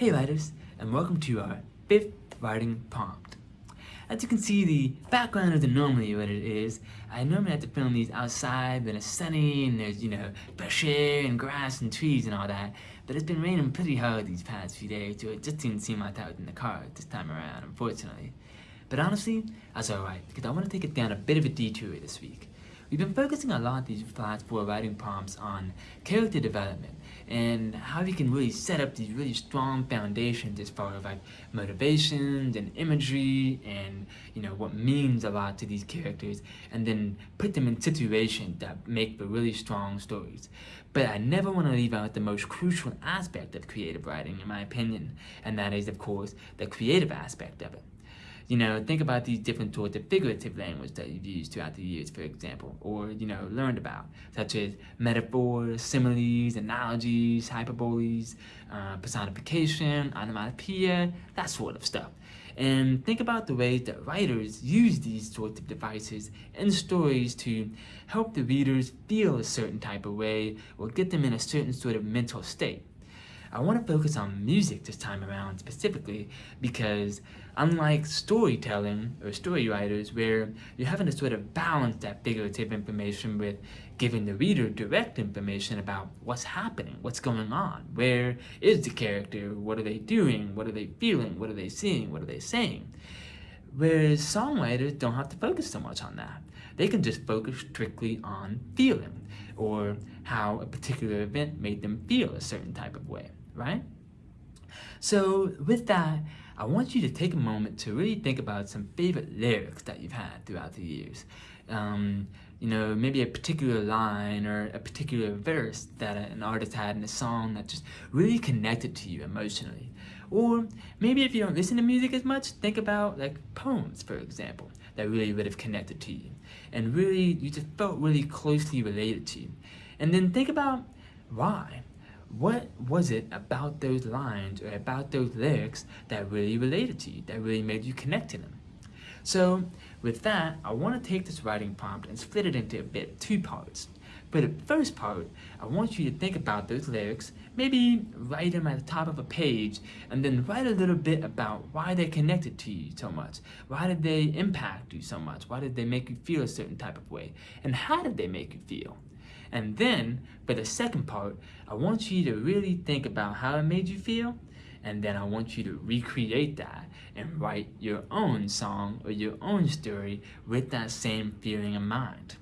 Hey writers, and welcome to our fifth writing prompt. As you can see, the background isn't normally what it is. I normally have to film these outside when it's sunny and there's, you know, fresh air and grass and trees and all that. But it's been raining pretty hard these past few days, so it just didn't seem like that was in the car this time around, unfortunately. But honestly, that's alright, because I want to take it down a bit of a detour this week. We've been focusing a lot these last four writing prompts on character development and how we can really set up these really strong foundations as far as like motivations and imagery and you know what means a lot to these characters and then put them in situations that make for really strong stories. But I never want to leave out the most crucial aspect of creative writing in my opinion and that is of course the creative aspect of it. You know, think about these different sorts of figurative language that you've used throughout the years, for example, or, you know, learned about, such as metaphors, similes, analogies, hyperboles, uh, personification, onomatopoeia, that sort of stuff. And think about the ways that writers use these sorts of devices in stories to help the readers feel a certain type of way or get them in a certain sort of mental state. I want to focus on music this time around specifically because unlike storytelling or story writers where you're having to sort of balance that figurative information with giving the reader direct information about what's happening, what's going on, where is the character, what are they doing, what are they feeling, what are they seeing, what are they saying. Whereas songwriters don't have to focus so much on that. They can just focus strictly on feeling or how a particular event made them feel a certain type of way right? So with that, I want you to take a moment to really think about some favorite lyrics that you've had throughout the years. Um, you know, maybe a particular line or a particular verse that an artist had in a song that just really connected to you emotionally. Or maybe if you don't listen to music as much, think about like poems, for example, that really would have connected to you. And really, you just felt really closely related to you. And then think about why what was it about those lines or about those lyrics that really related to you, that really made you connect to them? So with that, I want to take this writing prompt and split it into a bit two parts. For the first part, I want you to think about those lyrics, maybe write them at the top of a page, and then write a little bit about why they connected to you so much. Why did they impact you so much? Why did they make you feel a certain type of way? And how did they make you feel? And then, for the second part, I want you to really think about how it made you feel, and then I want you to recreate that and write your own song or your own story with that same feeling in mind.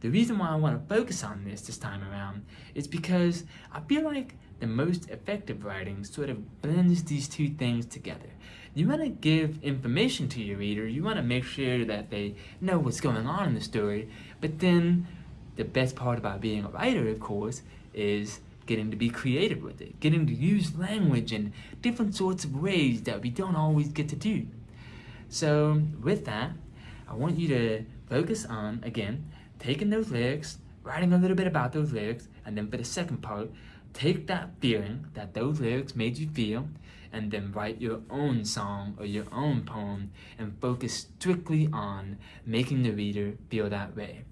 The reason why I want to focus on this this time around is because I feel like the most effective writing sort of blends these two things together. You want to give information to your reader, you want to make sure that they know what's going on in the story, but then the best part about being a writer, of course, is getting to be creative with it, getting to use language in different sorts of ways that we don't always get to do. So with that, I want you to focus on, again, taking those lyrics, writing a little bit about those lyrics, and then for the second part, take that feeling that those lyrics made you feel, and then write your own song or your own poem and focus strictly on making the reader feel that way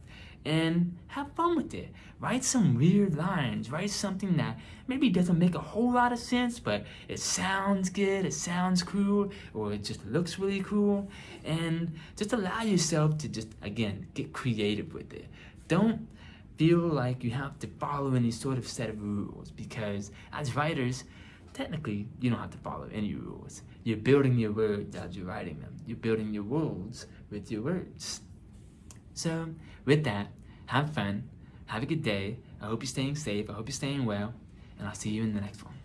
and have fun with it. Write some weird lines, write something that maybe doesn't make a whole lot of sense, but it sounds good, it sounds cool, or it just looks really cool, and just allow yourself to just, again, get creative with it. Don't feel like you have to follow any sort of set of rules, because as writers, technically, you don't have to follow any rules. You're building your words as you're writing them. You're building your worlds with your words. So with that, have fun, have a good day. I hope you're staying safe. I hope you're staying well. And I'll see you in the next one.